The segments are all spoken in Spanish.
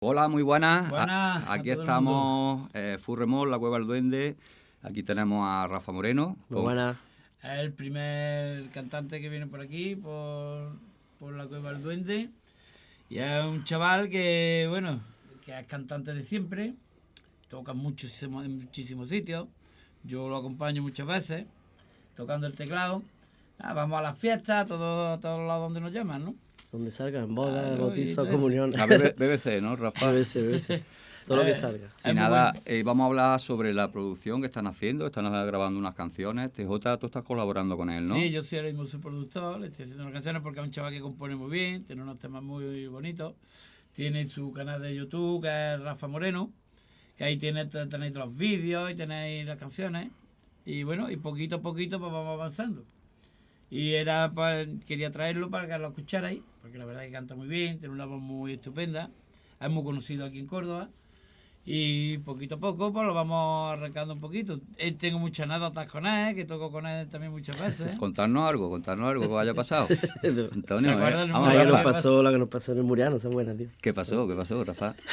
Hola, muy buenas. Buenas A- a Aquí estamos, eh, Furremol, la Cueva del Duende. Aquí tenemos a Rafa Moreno. Muy buenas. Es el primer cantante que viene por aquí, por, por la Cueva del Duende. Y es un chaval que, bueno, que es cantante de siempre. Toca en muchísimos sitios. Yo lo acompaño muchas veces, tocando el teclado. Ah, vamos a las fiestas, a todos a todos lados donde nos llaman, ¿no? Donde salgan bodas, Claro, bautizos, todo comuniones. A BB BBC, ¿no, Rafa? BBC, BBC. Todo lo que Eh, salga. Y nada, eh, vamos a hablar sobre la producción que están haciendo. Están grabando unas canciones. TJ, tú estás colaborando con él, ¿no? Sí, yo soy ahora mismo su productor, le estoy haciendo unas canciones porque es un chaval que compone muy bien, tiene unos temas muy bonitos. Tiene su canal de YouTube, que es Rafa Moreno, que ahí tiene, tenéis los vídeos y tenéis las canciones. Y bueno, y poquito a poquito pues vamos avanzando. Y era pues, quería traerlo para que lo escucharais, porque la verdad que canta muy bien, tiene una voz muy estupenda. Es muy conocido aquí en Córdoba. Y poquito a poco pues lo vamos arrancando un poquito. Eh, tengo muchas anécdotas con él, que toco con él también muchas veces. Contarnos algo, contarnos algo que haya pasado. Antonio, ¿Te ¿eh? Vamos, Ah, que nos pasó, la que nos pasó en el Muriano, son buenas, tío. ¿Qué pasó? ¿Qué pasó, Rafa?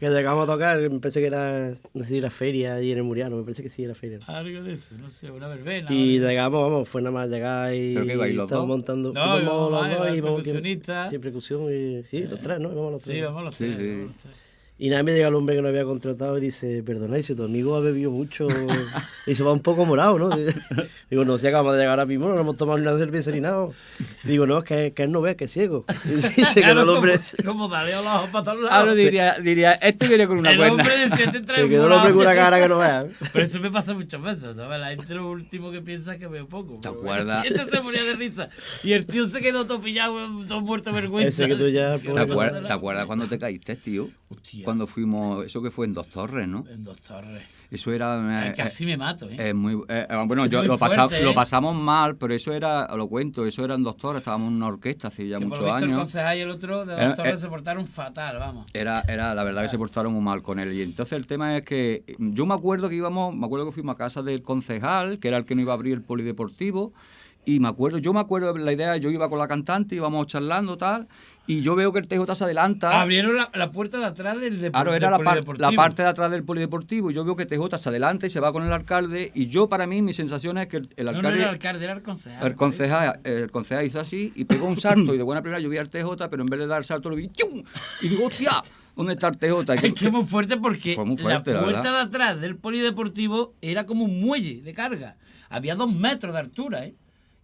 Que llegamos a tocar, me parece que era, no sé si era feria ahí en el Muriano, me parece que sí era feria. Algo de eso, no sé, una verbena. Y llegamos, vamos, fue nada más llegar y ¿Pero qué estábamos dos? montando. No, íbamos los dos y vamos percusionista. Sí, percusión y sí, los tres, ¿no? Íbamos los tres. Sí, vamos los Sí, tres, sí. vamos los tres. Y nada, me llega el hombre que nos había contratado y dice, perdona, si tu amigo ha bebido mucho y se va un poco morado, ¿no? Digo, no, si acabamos de llegar ahora mismo, no hemos tomado ni una cerveza ni nada. Digo, no, es que, que él no ve, que es ciego. Y se quedó el hombre, Como, como dale a los ojos para todos lados. Ahora diría, diría, este viene con una el cuerda. hombre decía, te trae se quedó el hombre con una cara que no vea. Pero eso me pasa muchas veces, ¿sabes? La gente lo último que piensa es que veo poco. ¿Te acuerdas? bueno. Y este se moría de risa. Y el tío se quedó todo pillado, todo muerto de vergüenza. Ese que tú ya, ¿Qué ¿Te, a acuer- te acuerdas cuando te caíste, tío? Hostia, Cuando fuimos, eso que fue en Dos Torres, ¿no? en dos torres. Eso era... eh, Ay, Casi me mato, ¿eh? eh, muy, eh, eh, bueno, yo muy lo, pasa- fuerte, lo ¿eh? pasamos mal, pero eso era, lo cuento, eso eran Dos Torres, estábamos en una orquesta hace ya que por muchos lo visto el años. concejal y el otro de Eh, dos torres eh. se portaron fatal, vamos. Era, era la verdad que se portaron muy mal con él. Y entonces el tema es que yo me acuerdo que íbamos, me acuerdo que fuimos a casa del concejal, que era el que nos iba a abrir el polideportivo. Y me acuerdo, yo me acuerdo de la idea, yo iba con la cantante, íbamos charlando tal, y yo veo que el TJ se adelanta. Abrieron la, la puerta de atrás del deportivo. Claro, era la, par- la parte de atrás del polideportivo. Y yo veo que TJ se adelanta y se va con el alcalde. Y yo, para mí, mi sensación es que el, el No, no alcalde. era el alcalde, era el concejal. El concejal, el concejal hizo así y pegó un salto y de buena primera yo vi al TJ, pero en vez de dar el salto lo vi ¡chum! y digo, hostia, ¿dónde está el TJ? Es que muy fuerte porque Fue muy fuerte, la puerta de atrás del polideportivo era como un muelle de carga. Había dos metros de altura, ¿eh?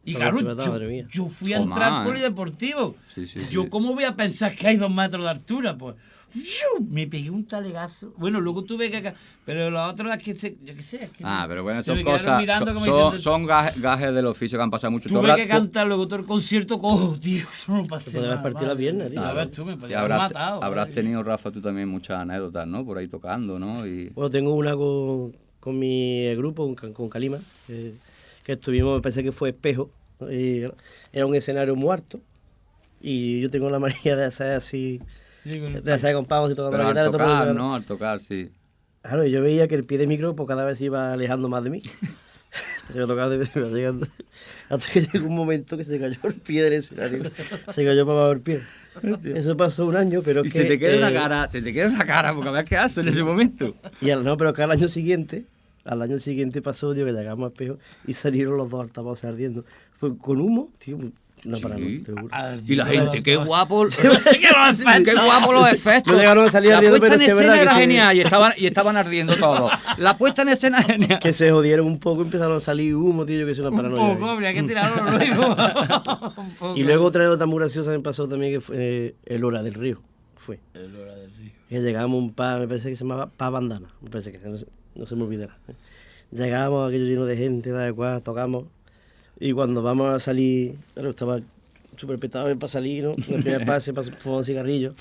Y claro, yo, yo fui a O entrar al ¿eh? polideportivo. Sí, sí, Yo, sí. ¿cómo voy a pensar que hay dos metros de altura? Pues ¡fiu! me pegué un talegazo. Bueno, luego tuve que. Pero lo otro es que. se- yo qué sé. Es que Ah, pero bueno, son cosas, son, son, son gajes, gajes del oficio que han pasado mucho. Tú Tuve que cantar luego todo el concierto cojo, tío. Eso no pasé. Te nada, partido la pierna, tío. Claro. ves tú, me haber habrás, matado. habrás tenido, Rafa, tú también muchas anécdotas, ¿no? Por ahí tocando, ¿no? Y... Bueno, tengo una con, con mi grupo, con, con Calima, que, que estuvimos, me parece que fue espejo, y era un escenario muerto, y yo tengo la manía de hacer así, Sí, con el de hacer compás y tocando la al guitarra. todo el tocar, mundo- ¿no? Al tocar, sí. Claro, yo veía que el pie de micro pues, cada vez iba alejando más de mí. Se me tocaba, de- llegando. Hasta que llegó un momento que se cayó el pie del escenario. Se cayó para abajo el pie. Eso pasó un año, pero Y es se que, te queda eh, una cara, se te queda una cara, porque a ver qué hace en ese momento. Y al, no, pero que al año siguiente, al año siguiente pasó, tío, que llegamos al espejo y salieron los dos altavoces ardiendo. Fue con humo, tío, una Sí. lo juro. Y la gente, qué guapo, ¡Qué guapo los efectos. No llegaron a salir La ardiendo, puesta en escena era genial y estaban, y estaban ardiendo todos. La puesta en escena genial. Que se jodieron un poco, empezaron a salir humo, tío, yo que es una Un paranoia. poco, habría que tirarlo luego. Un poco. Y luego otra anécdota muy graciosa me pasó también que fue eh, el Hora del Río. Fue. El hora del río. Que llegamos a un pa, me parece que se llamaba Pa Bandana. Me parece que no se, no se me olvidará. Llegamos, aquello lleno de gente, de cual, tocamos. Y cuando vamos a salir, claro, estaba súper petado para salir, ¿no? En el primer pase, para fumar un cigarrillo.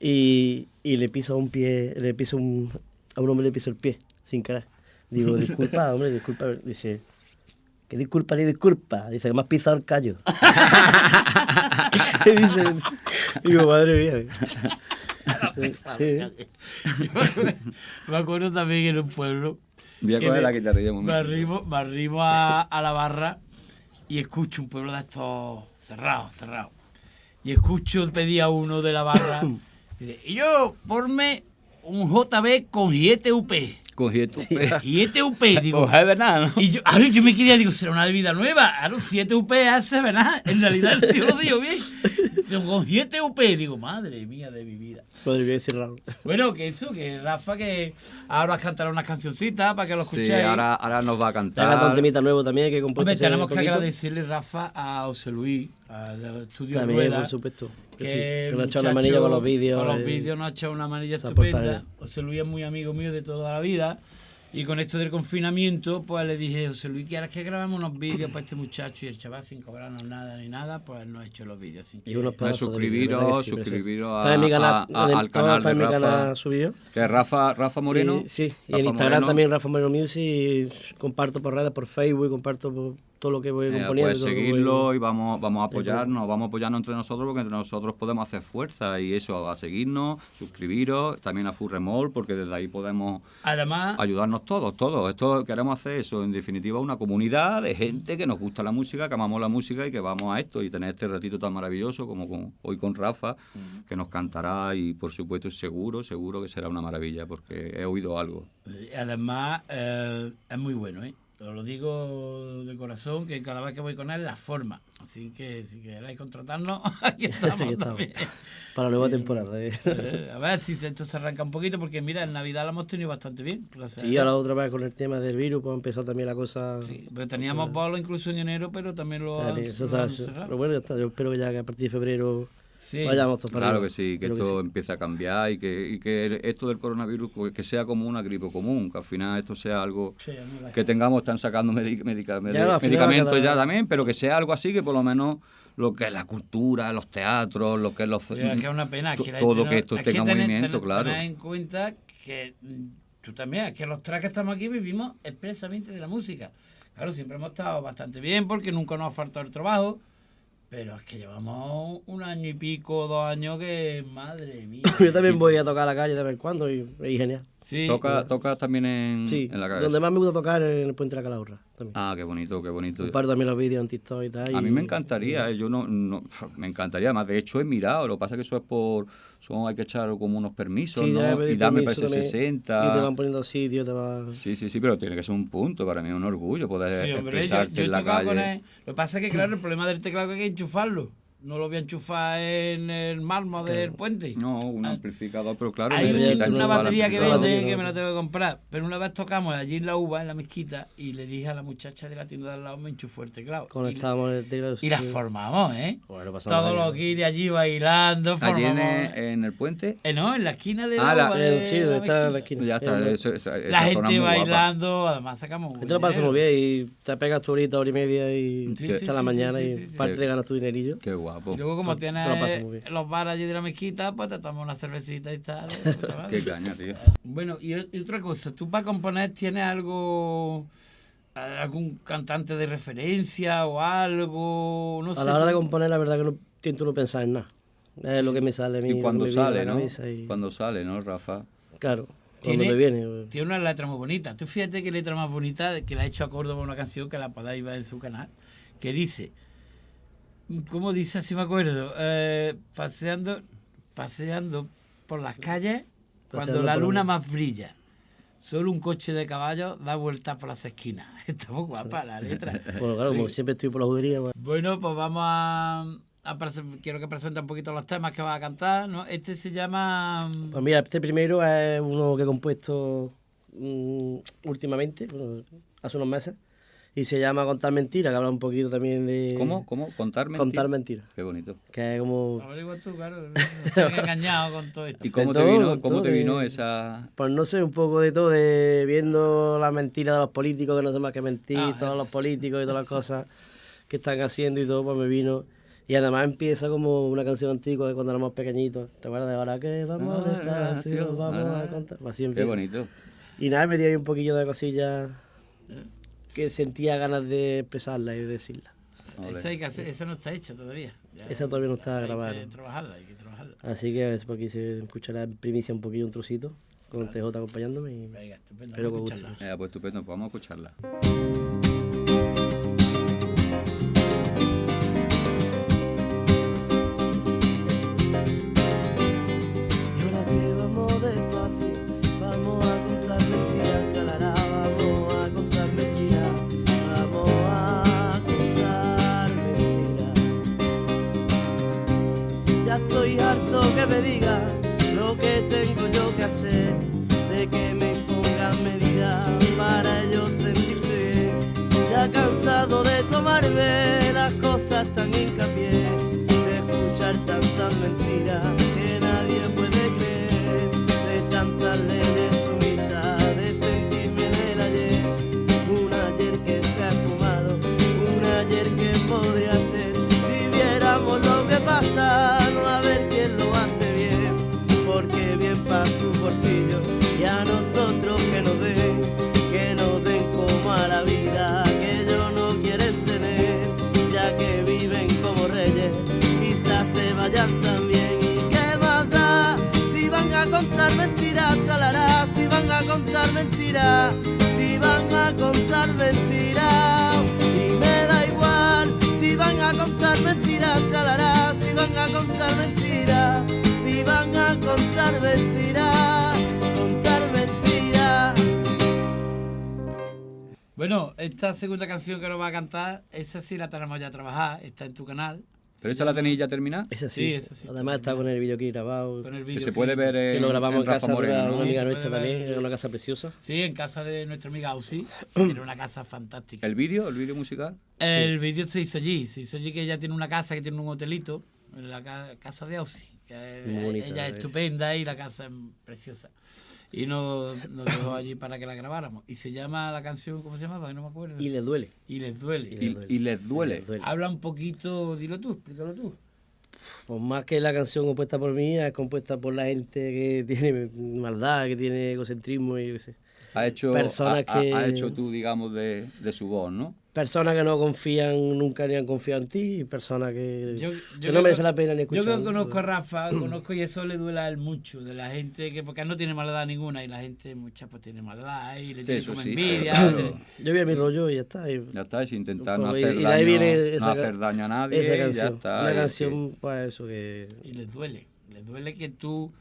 Y, y le piso un pie, le piso un, a un hombre le piso el pie, sin querer. Digo, disculpa, hombre, disculpa. Dice, que disculpa ni disculpa. Dice, que me has pisado el callo. y dice, digo, madre mía. Sí. Me acuerdo también en un pueblo. Voy a coger me- la guitarrilla un Me momento. arrimo, me arrimo a, a la barra y escucho un pueblo de estos cerrados, cerrados. Y escucho pedir a uno de la barra Dice, y yo, ponme un JB con 7 UP. Y este UP, digo. Pues es verdad, ¿no? Y yo, ahora yo me quería, digo, será una bebida nueva. Ahora 7 UP hace, ¿verdad? En realidad el tío lo dijo bien. Con 7 UP, digo, madre mía de mi vida. Podría decir raro. Bueno, que eso, que Rafa, que ahora has cantará unas cancioncitas para que lo Sí, escuchéis. ahora, ahora nos va a haga un cantar. temita nuevo también que Hombre, tenemos que poquito. agradecerle, Rafa, a José Luis, al estudio También, Rueda. por supuesto. Que, sí, que nos ha echado una manilla con los vídeos. Con los eh, vídeos nos ha echado una manilla estupenda. José Luis es muy amigo mío de toda la vida. Y con esto del confinamiento, pues le dije, José Luis, ¿quieres que grabemos unos vídeos para este muchacho? Y el chaval, sin cobrarnos nada ni nada, pues nos ha hecho los vídeos. Sin Y unos que- de suscribiros, vídeo, ¿verdad que sí, suscribiros a- Está en mi canal, a- a- al canal está de en mi Rafa. canal subido. Que Rafa, Rafa Moreno. Y- sí, y en Instagram Moreno. también Rafa Moreno Music. comparto por redes, por Facebook, comparto por todo lo que voy Eh, componiendo. pues que voy- seguirlo y vamos, vamos a apoyarnos, vamos a apoyarnos entre nosotros porque entre nosotros podemos hacer fuerza y eso, a seguirnos, suscribiros, también a Furremol porque desde ahí podemos Además, ayudarnos todos, todos. Esto queremos hacer eso, en definitiva, una comunidad de gente que nos gusta la música, que amamos la música y que vamos a esto y tener este ratito tan maravilloso como con- hoy con Rafa, que nos cantará y por supuesto seguro, seguro que será una maravilla porque he oído algo. eh, además eh, es muy bueno, ¿eh? Os lo digo de corazón, que cada vez que voy con él, la forma. Así que si queréis contratarnos, aquí estamos, Aquí estamos. también. Para la nueva temporada. eh. A ver si esto se arranca un poquito, porque mira, en Navidad lo hemos tenido bastante bien. gracias Sí, ahora otra vez con el tema del virus, pues empezó también la cosa. Sí, pero teníamos bolo incluso en enero, pero también lo han, eso, lo han eso- pero bueno. Yo espero que ya que a partir de febrero Sí. vayamos Claro que sí, que Creo esto sí. empiece a cambiar y que, y que esto del coronavirus pues, que sea como una gripe común, que al final esto sea algo Sí, que tengamos, están sacando medic- medica- medicamentos ya también, pero que sea algo así que por lo menos lo que es la cultura, los teatros, lo que es los... Sí, es que es una pena. que todo que esto es tenga tener- movimiento, tener- claro. tener en cuenta que mm, tú también, es que los tres que estamos aquí vivimos expresamente de la música. Claro, siempre hemos estado bastante bien porque nunca nos ha faltado el trabajo, pero es que llevamos un año y pico, dos años que, madre mía. Yo también voy a tocar a la calle de vez en cuando y, y genial. Sí, Toca, toca también en, Sí, en la cabeza. donde más me gusta tocar es en el Puente de la Calahorra. También. Ah, qué bonito, qué bonito. Comparto también los vídeos en TikTok y tal. A y- mí me encantaría, eh, yo no, no- me encantaría, más de hecho he mirado, lo que pasa es que eso es por, son, hay que echar como unos permisos, Y darme permiso parece también, 60. Y te van poniendo sitios, te van... Sí, sí, sí, pero tiene que ser un punto, para mí es un orgullo poder Sí, hombre, expresarte yo en la calle. Lo que pasa es que, claro, el problema del teclado es que hay que enchufarlo. No lo voy a enchufar en el mármol del puente. No, un Ah. amplificador, pero claro, Hay necesita una batería que vende que me la tengo que comprar. Pero una vez tocamos allí en la uva, en la mezquita, y le dije a la muchacha de la tienda de al lado, me enchufó el teclado. Y, Conectábamos el teclado. y la sí. formamos, ¿eh? Bueno, pasamos Todos los guiris allí bailando, Allí en, formamos. en el puente, Eh, no, en la esquina de Ah, la, la- uva Eh, de sí, donde está la mezquita. esquina. ya está, Eh, eso- esa, La esa gente guapa. bailando, además sacamos un Te lo muy bien y te pegas tu horita, hora y media y Sí, hasta sí, la sí, mañana sí, y sí, sí. parte te ganas tu dinerillo. Qué guapo. Y luego como Te- tienes los bares allí de la mezquita, pues te tomas una cervecita y tal. madre. Qué caña, tío. Bueno, y, y otra cosa, ¿tú para componer tienes algo, algún cantante de referencia o algo? No sé. A la hora de tú- componer, la verdad que no intento no pensar en nada. Es lo que me sale a mí. Y cuando sale, ¿no? y- Cuando sale, ¿no, Rafa? Claro, cuando Tiene- me viene. pues. Tiene una letra muy bonita. Tú fíjate qué letra más bonita que la ha hecho a Córdoba una canción que la podáis ver en su canal. Que dice, ¿cómo dice? Así me acuerdo. Eh, paseando, paseando por las calles cuando Paseando la luna más brilla. Solo un coche de caballo da vueltas por las esquinas. Está muy guapa la letra. Bueno, claro, como siempre estoy por la judería, pues, Bueno, pues vamos a, a quiero que presente un poquito los temas que va a cantar, ¿no? Este se llama Pues mira, este primero es uno que he compuesto mm, últimamente, bueno, hace unos meses, y se llama Contar Mentiras, que habla un poquito también de... ¿Cómo? ¿Cómo? ¿Contar mentiras? Contar Mentiras, Qué bonito. que es como... Averigua tú, claro. Estoy engañado con todo esto. ¿Y cómo te todo, vino, con cómo todo te vino esa...? Pues no sé, un poco de todo, de viendo las mentiras de los políticos, que no sé más que mentir, Ah, todos eso. los políticos y todas las cosas que están haciendo y todo, pues me vino. Y además empieza como una canción antigua de cuando éramos pequeñitos. ¿Te acuerdas de ahora que vamos Ah, despacio, vamos ah. a contar? Pues así Qué bonito. Y nada, me dio ahí un poquillo de cosillas que sentía ganas de expresarla y de decirla. Esa, hay que hacer- esa no está hecha todavía. Ya, Esa todavía no está hay grabada. que trabajarla, hay que trabajarla. Así que por aquí se escuchará en primicia un poquillo un trocito, con TJ acompañándome. Y... Venga, estupendo. Espero vamos a escucharla. Eh, pues estupendo, pues vamos a escucharla. Que me digan lo que tengo a contar mentiras, si van a contar mentiras, y me da igual si van a contar mentiras, tralará, si van a contar mentiras, si van a contar mentiras, contar mentiras. Bueno, esta segunda canción que nos va a cantar, esa sí la tenemos ya trabajada, está en tu canal. ¿Pero esa la tenéis ya terminada? Esa sí, Sí, esa sí, Además está con el videoclip grabado. Con el Que vídeo se puede ver Que lo grabamos en, Rafa casa de Moreno, una, amiga Sí, nuestra también, en una casa preciosa. Sí, en casa de nuestra amiga Ausi. Tiene una casa fantástica. ¿El vídeo? ¿El vídeo musical? El vídeo se hizo allí. Se hizo allí que ella tiene una casa, que tiene un hotelito, en la ca- casa de Ausi. Que Muy bonita, ella es. estupenda y la casa es preciosa. Y nos, nos dejó allí para que la grabáramos. Y se llama la canción, ¿cómo se llamaba? Que no me acuerdo. Y les duele. Y les duele. Y Y, les duele. y les duele. Les duele. Habla un poquito, dilo tú, explícalo tú. Pues más que la canción compuesta por mí, es compuesta por la gente que tiene maldad, que tiene egocentrismo y yo qué sé. Ha hecho, Personas ha, que- ha hecho tú, digamos, de, de su voz, ¿no? Personas que no confían, nunca ni han confiado en ti, y personas que, Yo- yo que creo no merece que- la pena ni Yo escuchar. creo que conozco a Rafa, conozco y eso le duele a él mucho, de la gente que, porque él no tiene maldad ninguna y la gente mucha pues tiene maldad y le tiene eso como sí. envidia. Pero- Yo vi a mi rollo y ya está. y- Ya está, es intentar no Pues, y- hacer, y daño, ahí viene no esa, hacer daño a nadie. esa y canción. ya está. Una y es canción para eso que... Y les duele, les duele que tú...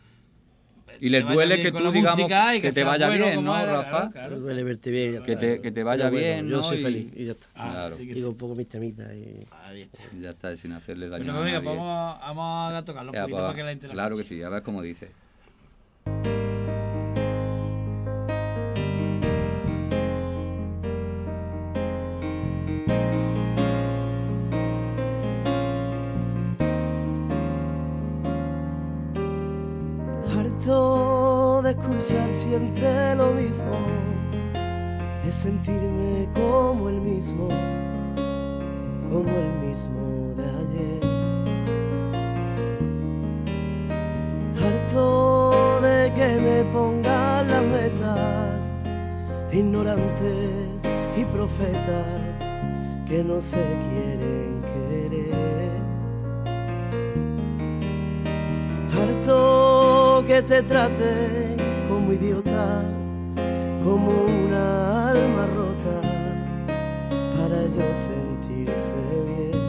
Y les duele que tú, digamos, que te vaya bueno bien, ¿no, era, Rafa? claro, duele verte bien ya Que te- que te vaya Pero bueno, bien, Yo ¿no? soy Y- feliz y ya está. Ah, Claro. sí con un poco mis temitas y... Ahí está. Y Ya está, sin hacerle daño Bueno, a nadie. pues vamos, vamos a tocarlo un poquito pues, para que la la claro que sí, a ver cómo dice. Siempre lo mismo, de sentirme como el mismo, como el mismo de ayer. Harto de que me pongan las metas, ignorantes y profetas que no se quieren querer. Harto que te traten como idiota, como una alma rota, para ellos sentirse bien.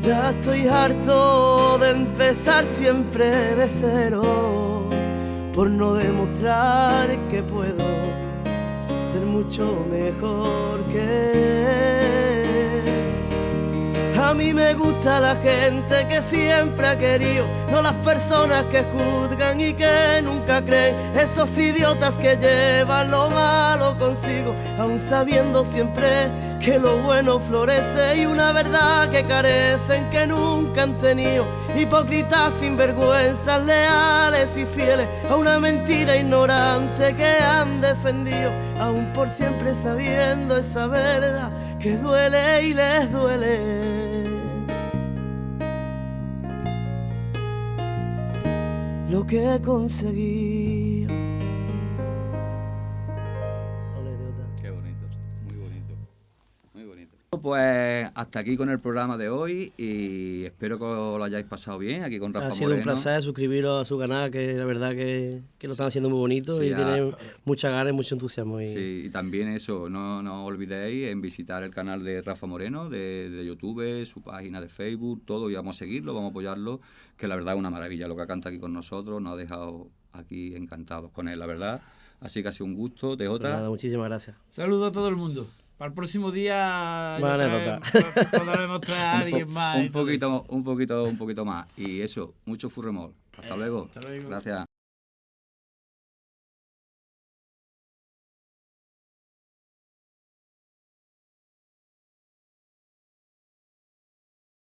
Ya estoy harto de empezar siempre de cero, por no demostrar que puedo ser mucho mejor que él. A mí me gusta la gente que siempre ha querido, no las personas que juzgan y que nunca creen, esos idiotas que llevan lo malo consigo, aun sabiendo siempre que lo bueno florece y una verdad que carecen que nunca han tenido, hipócritas, sinvergüenzas, leales y fieles a una mentira ignorante que han defendido, aun por siempre sabiendo esa verdad que duele y les duele. Lo que he Pues hasta aquí con el programa de hoy y espero que os lo hayáis pasado bien aquí con Rafa Ha sido un Moreno. placer suscribiros a su canal, que la verdad que, que lo están haciendo muy bonito Sí, y a- tiene muchas ganas y mucho entusiasmo. Y, Sí, y también eso, no, no olvidéis en visitar el canal de Rafa Moreno de, de YouTube, su página de Facebook, todo, y vamos a seguirlo, vamos a apoyarlo, que la verdad es una maravilla lo que canta aquí con nosotros, nos ha dejado aquí encantados con él, la verdad. Así que ha sido un gusto, de Pues otra. nada, muchísimas gracias. Saludo a todo el mundo. Para el próximo día ya anécdota. podremos traer a alguien más. un poquito, un poquito, un poquito más. Y eso, mucho furremol. Hasta Eh, luego. hasta luego. Gracias.